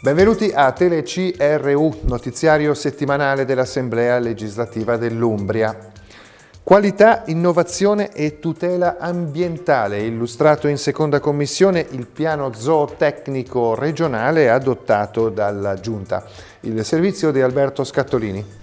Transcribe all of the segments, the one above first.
Benvenuti a TeleCRU, notiziario settimanale dell'Assemblea legislativa dell'Umbria. Qualità, innovazione e tutela ambientale, illustrato in seconda commissione il piano zootecnico regionale adottato dalla Giunta. Il servizio di Alberto Scattolini.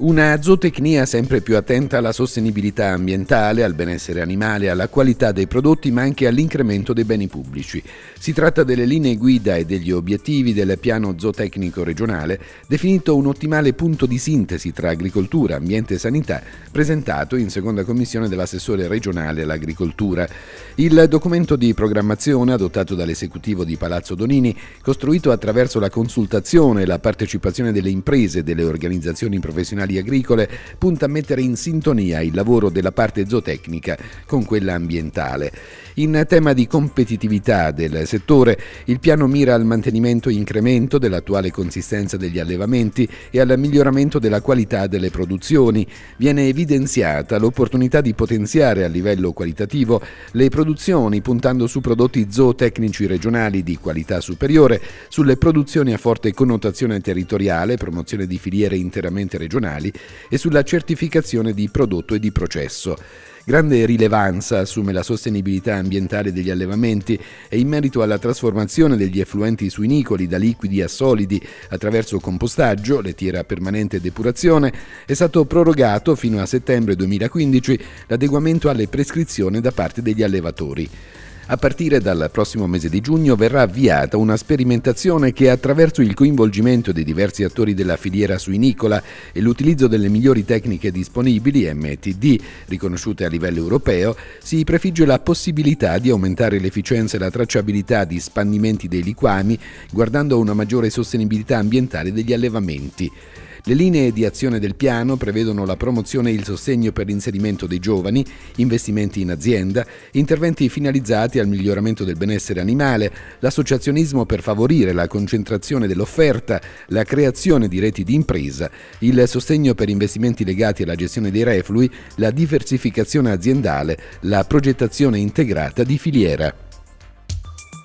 Una zootecnia sempre più attenta alla sostenibilità ambientale, al benessere animale, alla qualità dei prodotti ma anche all'incremento dei beni pubblici. Si tratta delle linee guida e degli obiettivi del piano zootecnico regionale, definito un ottimale punto di sintesi tra agricoltura, ambiente e sanità, presentato in seconda commissione dell'assessore regionale all'agricoltura. Il documento di programmazione adottato dall'esecutivo di Palazzo Donini, costruito attraverso la consultazione e la partecipazione delle imprese e delle organizzazioni professionali aziendali agricole punta a mettere in sintonia il lavoro della parte zootecnica con quella ambientale. In tema di competitività del settore, il piano mira al mantenimento e incremento dell'attuale consistenza degli allevamenti e al miglioramento della qualità delle produzioni. Viene evidenziata l'opportunità di potenziare a livello qualitativo le produzioni puntando su prodotti zootecnici regionali di qualità superiore, sulle produzioni a forte connotazione territoriale, promozione di filiere interamente regionali e sulla certificazione di prodotto e di processo. Grande rilevanza assume la sostenibilità ambientale degli allevamenti e in merito alla trasformazione degli effluenti suinicoli da liquidi a solidi attraverso compostaggio, lettiera permanente e depurazione, è stato prorogato fino a settembre 2015 l'adeguamento alle prescrizioni da parte degli allevatori. A partire dal prossimo mese di giugno verrà avviata una sperimentazione che attraverso il coinvolgimento dei diversi attori della filiera suinicola e l'utilizzo delle migliori tecniche disponibili MTD, riconosciute a livello europeo, si prefigge la possibilità di aumentare l'efficienza e la tracciabilità di spandimenti dei liquami guardando a una maggiore sostenibilità ambientale degli allevamenti. Le linee di azione del piano prevedono la promozione e il sostegno per l'inserimento dei giovani, investimenti in azienda, interventi finalizzati al miglioramento del benessere animale, l'associazionismo per favorire la concentrazione dell'offerta, la creazione di reti di impresa, il sostegno per investimenti legati alla gestione dei reflui, la diversificazione aziendale, la progettazione integrata di filiera.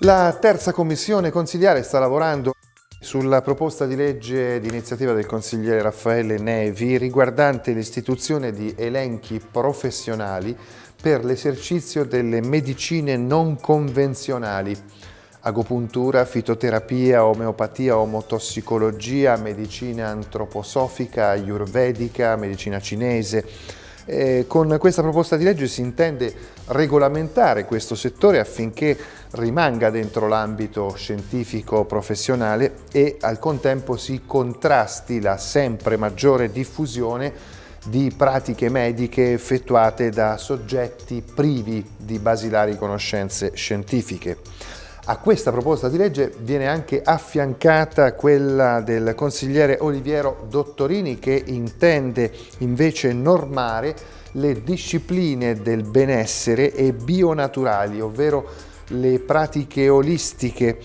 La terza commissione consigliare sta lavorando sulla proposta di legge di iniziativa del consigliere Raffaele Nevi riguardante l'istituzione di elenchi professionali per l'esercizio delle medicine non convenzionali, agopuntura, fitoterapia, omeopatia, omotossicologia, medicina antroposofica, ayurvedica, medicina cinese, eh, con questa proposta di legge si intende regolamentare questo settore affinché rimanga dentro l'ambito scientifico professionale e al contempo si contrasti la sempre maggiore diffusione di pratiche mediche effettuate da soggetti privi di basilari conoscenze scientifiche. A questa proposta di legge viene anche affiancata quella del consigliere Oliviero Dottorini che intende invece normare le discipline del benessere e bionaturali, ovvero le pratiche olistiche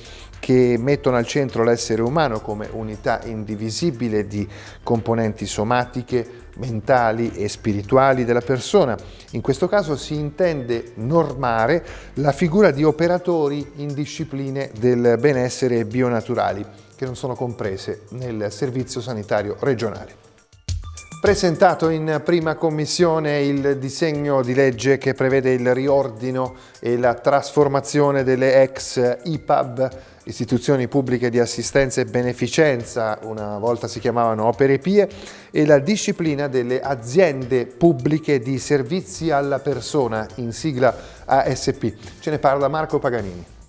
che mettono al centro l'essere umano come unità indivisibile di componenti somatiche, mentali e spirituali della persona. In questo caso si intende normare la figura di operatori in discipline del benessere bionaturali che non sono comprese nel servizio sanitario regionale. Presentato in prima commissione il disegno di legge che prevede il riordino e la trasformazione delle ex IPAB, istituzioni pubbliche di assistenza e beneficenza, una volta si chiamavano opere pie, e la disciplina delle aziende pubbliche di servizi alla persona, in sigla ASP. Ce ne parla Marco Paganini.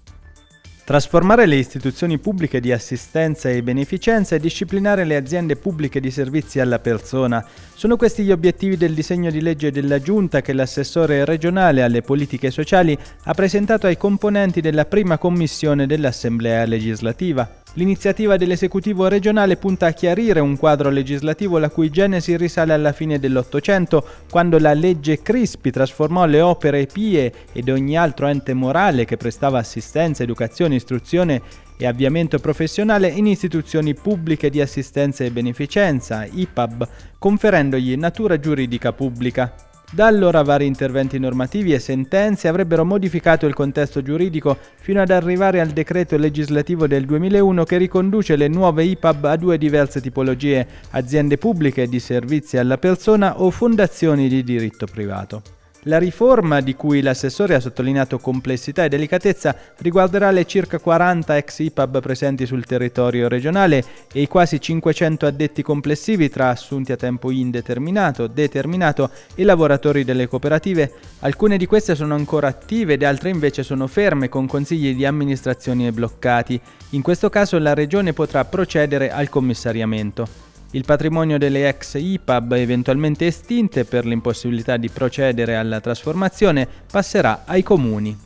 Trasformare le istituzioni pubbliche di assistenza e beneficenza e disciplinare le aziende pubbliche di servizi alla persona. Sono questi gli obiettivi del disegno di legge della Giunta che l'assessore regionale alle politiche sociali ha presentato ai componenti della prima commissione dell'Assemblea legislativa. L'iniziativa dell'esecutivo regionale punta a chiarire un quadro legislativo la cui genesi risale alla fine dell'Ottocento, quando la legge Crispi trasformò le opere pie ed ogni altro ente morale che prestava assistenza, educazione, istruzione e avviamento professionale in istituzioni pubbliche di assistenza e beneficenza, IPAB, conferendogli natura giuridica pubblica. Da allora vari interventi normativi e sentenze avrebbero modificato il contesto giuridico fino ad arrivare al decreto legislativo del 2001 che riconduce le nuove IPAB a due diverse tipologie, aziende pubbliche di servizi alla persona o fondazioni di diritto privato. La riforma, di cui l'assessore ha sottolineato complessità e delicatezza, riguarderà le circa 40 ex IPAB presenti sul territorio regionale e i quasi 500 addetti complessivi tra assunti a tempo indeterminato, determinato e lavoratori delle cooperative. Alcune di queste sono ancora attive ed altre invece sono ferme con consigli di amministrazione bloccati. In questo caso la Regione potrà procedere al commissariamento. Il patrimonio delle ex IPAB eventualmente estinte per l'impossibilità di procedere alla trasformazione passerà ai comuni.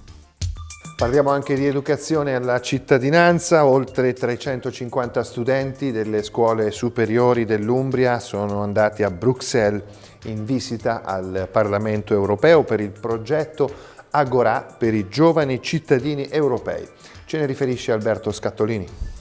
Parliamo anche di educazione alla cittadinanza, oltre 350 studenti delle scuole superiori dell'Umbria sono andati a Bruxelles in visita al Parlamento europeo per il progetto Agora per i giovani cittadini europei. Ce ne riferisce Alberto Scattolini.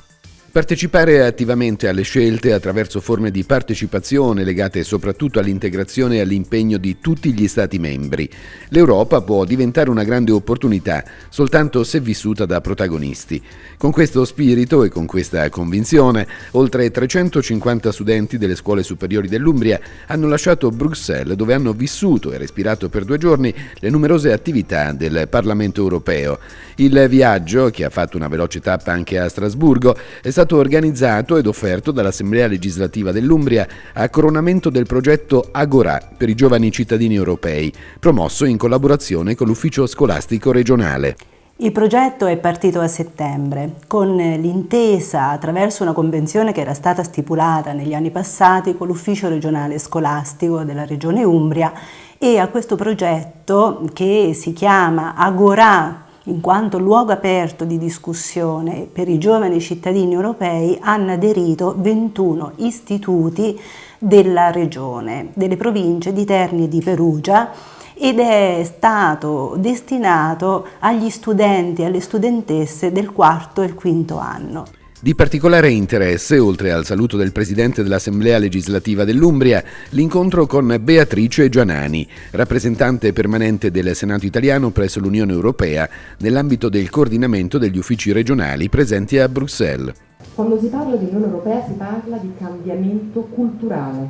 Partecipare attivamente alle scelte attraverso forme di partecipazione legate soprattutto all'integrazione e all'impegno di tutti gli Stati membri. L'Europa può diventare una grande opportunità soltanto se vissuta da protagonisti. Con questo spirito e con questa convinzione, oltre 350 studenti delle scuole superiori dell'Umbria hanno lasciato Bruxelles dove hanno vissuto e respirato per due giorni le numerose attività del Parlamento europeo. Il viaggio, che ha fatto una veloce tappa anche a Strasburgo, è stato stato organizzato ed offerto dall'Assemblea legislativa dell'Umbria a coronamento del progetto Agora per i giovani cittadini europei, promosso in collaborazione con l'Ufficio Scolastico Regionale. Il progetto è partito a settembre con l'intesa attraverso una convenzione che era stata stipulata negli anni passati con l'ufficio regionale scolastico della regione Umbria e a questo progetto che si chiama Agora in quanto luogo aperto di discussione per i giovani cittadini europei hanno aderito 21 istituti della regione, delle province di Terni e di Perugia ed è stato destinato agli studenti e alle studentesse del quarto e il quinto anno. Di particolare interesse, oltre al saluto del Presidente dell'Assemblea legislativa dell'Umbria, l'incontro con Beatrice Gianani, rappresentante permanente del Senato italiano presso l'Unione Europea nell'ambito del coordinamento degli uffici regionali presenti a Bruxelles. Quando si parla di Unione Europea si parla di cambiamento culturale,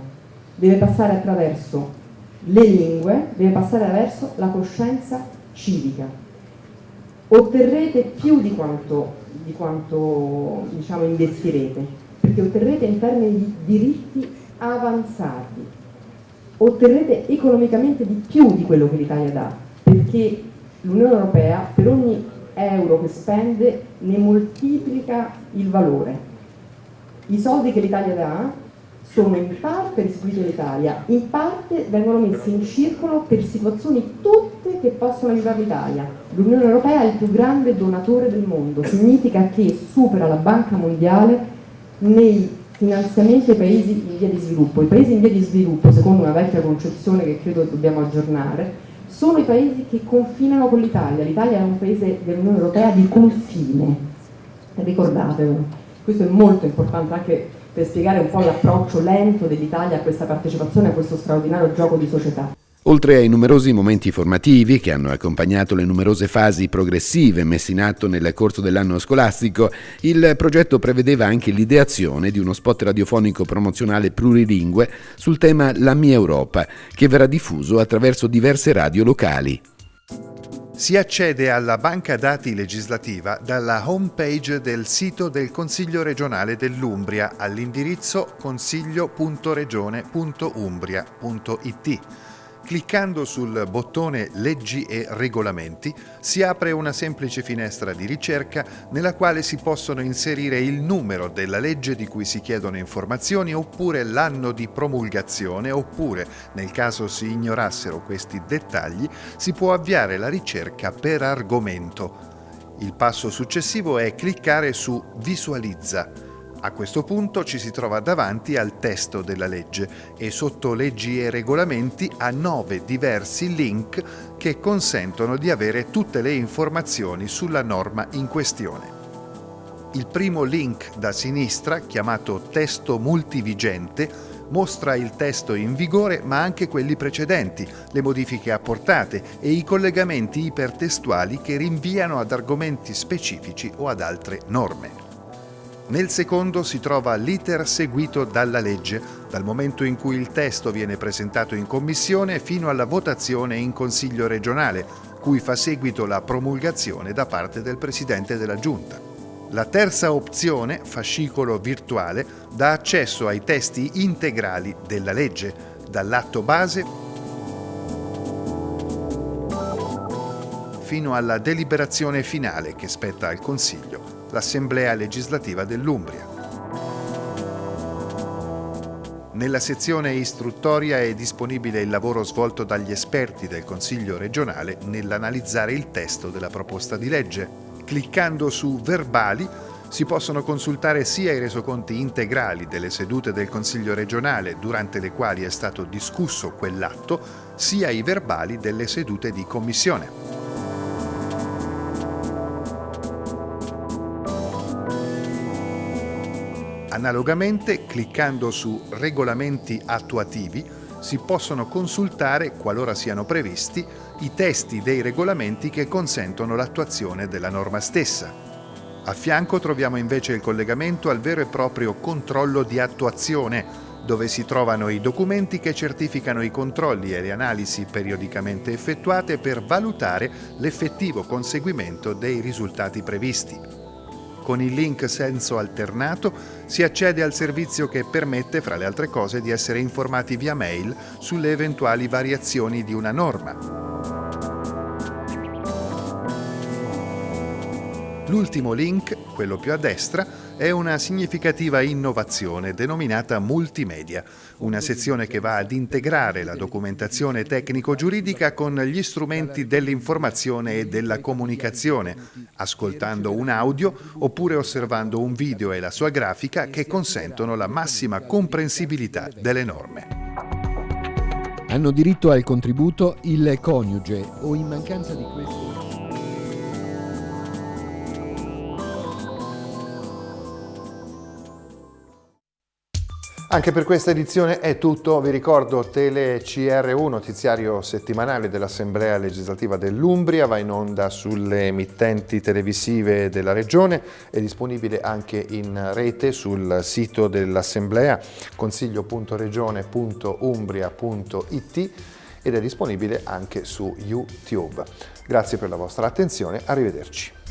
deve passare attraverso le lingue, deve passare attraverso la coscienza civica. Otterrete più di quanto di quanto diciamo, investirete, perché otterrete in termini di diritti avanzati, otterrete economicamente di più di quello che l'Italia dà, perché l'Unione Europea per ogni euro che spende ne moltiplica il valore. I soldi che l'Italia dà sono in parte restituiti all'Italia, in parte vengono messi in circolo per situazioni tutte che possono aiutare l'Italia. L'Unione Europea è il più grande donatore del mondo, significa che supera la Banca Mondiale nei finanziamenti ai paesi in via di sviluppo. I paesi in via di sviluppo, secondo una vecchia concezione che credo dobbiamo aggiornare, sono i paesi che confinano con l'Italia. L'Italia è un paese dell'Unione Europea di confine, ricordatevelo. Questo è molto importante anche per spiegare un po' l'approccio lento dell'Italia a questa partecipazione, a questo straordinario gioco di società. Oltre ai numerosi momenti formativi che hanno accompagnato le numerose fasi progressive messe in atto nel corso dell'anno scolastico, il progetto prevedeva anche l'ideazione di uno spot radiofonico promozionale plurilingue sul tema La mia Europa, che verrà diffuso attraverso diverse radio locali. Si accede alla banca dati legislativa dalla homepage del sito del Consiglio regionale dell'Umbria all'indirizzo consiglio.regione.umbria.it. Cliccando sul bottone Leggi e regolamenti si apre una semplice finestra di ricerca nella quale si possono inserire il numero della legge di cui si chiedono informazioni oppure l'anno di promulgazione oppure, nel caso si ignorassero questi dettagli, si può avviare la ricerca per argomento. Il passo successivo è cliccare su Visualizza a questo punto ci si trova davanti al testo della legge e sotto leggi e regolamenti a nove diversi link che consentono di avere tutte le informazioni sulla norma in questione. Il primo link da sinistra, chiamato testo multivigente, mostra il testo in vigore ma anche quelli precedenti, le modifiche apportate e i collegamenti ipertestuali che rinviano ad argomenti specifici o ad altre norme. Nel secondo si trova l'iter seguito dalla legge, dal momento in cui il testo viene presentato in commissione fino alla votazione in Consiglio regionale, cui fa seguito la promulgazione da parte del Presidente della Giunta. La terza opzione, fascicolo virtuale, dà accesso ai testi integrali della legge, dall'atto base fino alla deliberazione finale che spetta al Consiglio l'Assemblea legislativa dell'Umbria. Nella sezione istruttoria è disponibile il lavoro svolto dagli esperti del Consiglio regionale nell'analizzare il testo della proposta di legge. Cliccando su Verbali si possono consultare sia i resoconti integrali delle sedute del Consiglio regionale durante le quali è stato discusso quell'atto, sia i verbali delle sedute di commissione. Analogamente, cliccando su Regolamenti attuativi, si possono consultare, qualora siano previsti, i testi dei regolamenti che consentono l'attuazione della norma stessa. A fianco troviamo invece il collegamento al vero e proprio controllo di attuazione, dove si trovano i documenti che certificano i controlli e le analisi periodicamente effettuate per valutare l'effettivo conseguimento dei risultati previsti. Con il link senso alternato si accede al servizio che permette, fra le altre cose, di essere informati via mail sulle eventuali variazioni di una norma. L'ultimo link, quello più a destra, è una significativa innovazione denominata multimedia, una sezione che va ad integrare la documentazione tecnico-giuridica con gli strumenti dell'informazione e della comunicazione, ascoltando un audio oppure osservando un video e la sua grafica che consentono la massima comprensibilità delle norme. Hanno diritto al contributo il coniuge o in mancanza di questo Anche per questa edizione è tutto, vi ricordo Tele CR1, notiziario settimanale dell'Assemblea legislativa dell'Umbria, va in onda sulle emittenti televisive della Regione, è disponibile anche in rete sul sito dell'Assemblea consiglio.regione.umbria.it ed è disponibile anche su YouTube. Grazie per la vostra attenzione, arrivederci.